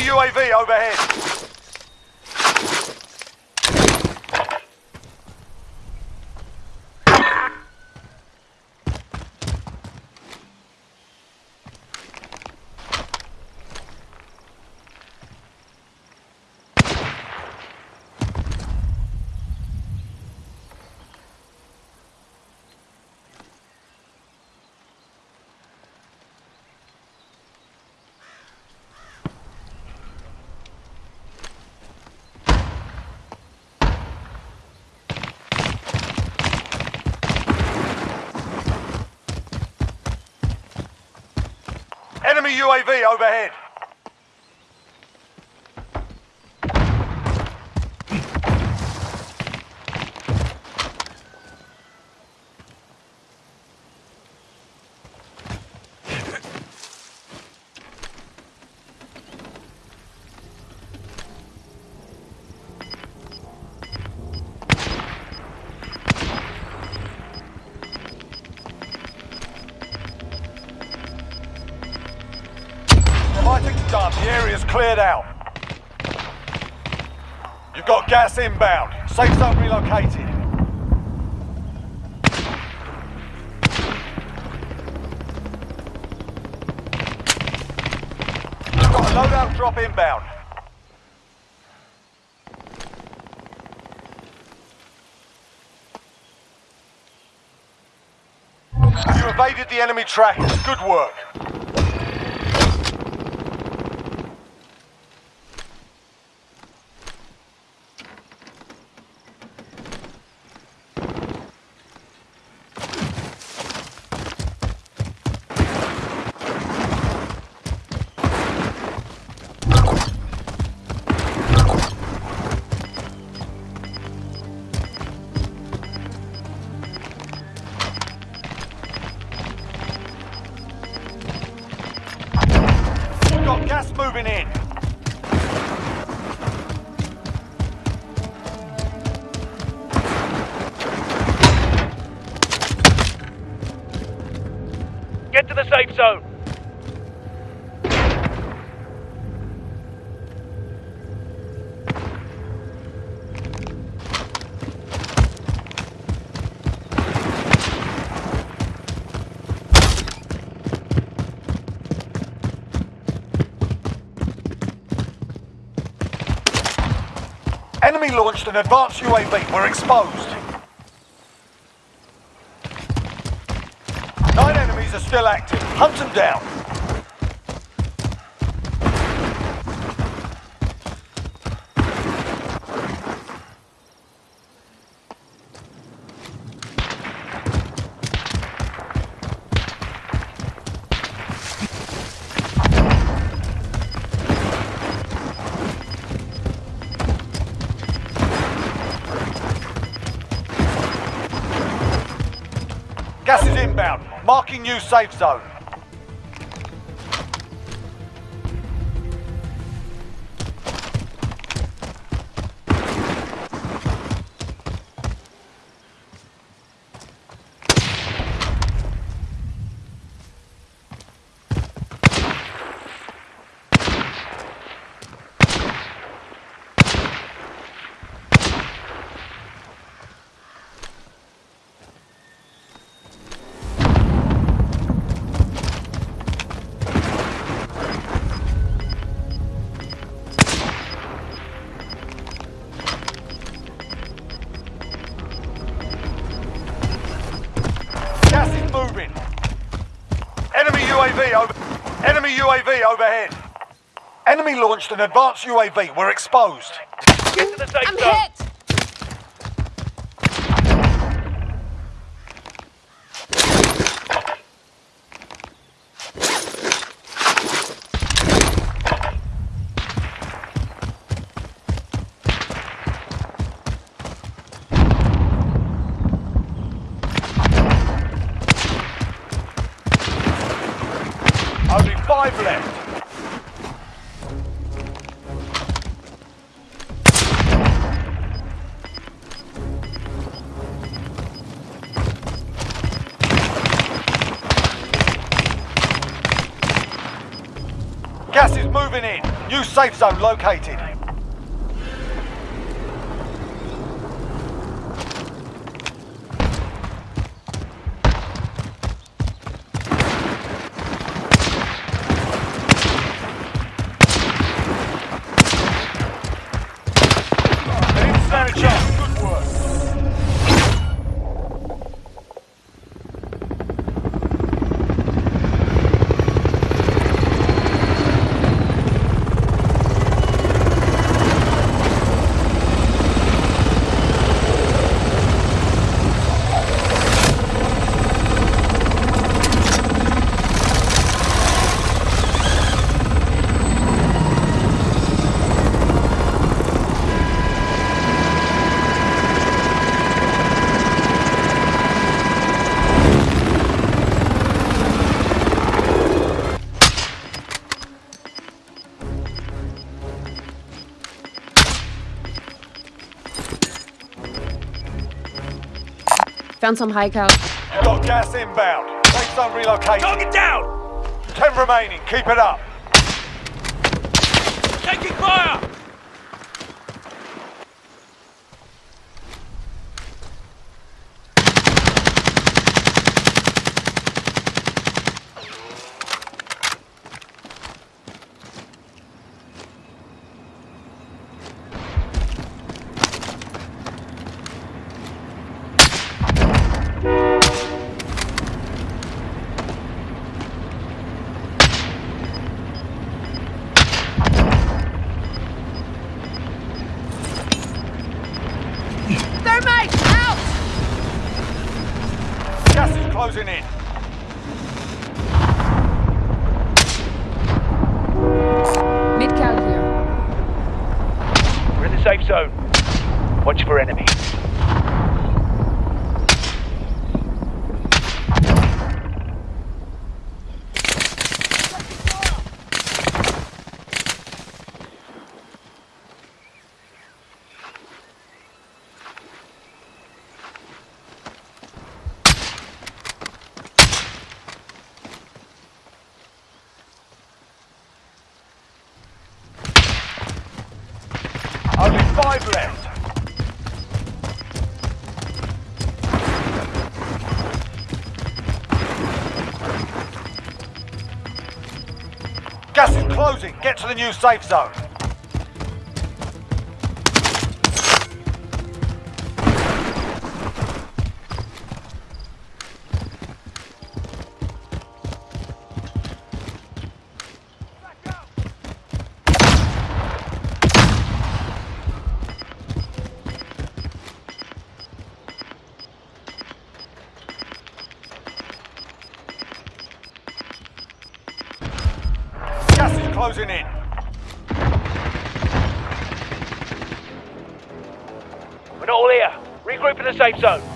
UAV overhead. Enemy UAV overhead. Fighting's done. The area's cleared out. You've got gas inbound. Safe zone relocated. You've got a loadout drop inbound. You evaded the enemy trackers. Good work. Get to the safe zone. Enemy launched an advanced UAV. We're exposed. Enemies are still active. Hunt them down. Gas is inbound. Marking new safe zone. Enemy UAV over. Enemy UAV overhead. Enemy launched an advanced UAV. We're exposed. Get to the safe I'm zone. hit! Moving in. New safe zone located. Found some high cow. You've got gas inbound. Take Safe zone relocated. Target down! Ten remaining. Keep it up. Taking fire! Thermite! Out! Gas is closing in. Mid cow here. We're in the safe zone. Watch for enemies. Five left. Gas is closing. Get to the new safe zone. Closing in. We're not all here. Regroup in the safe zone.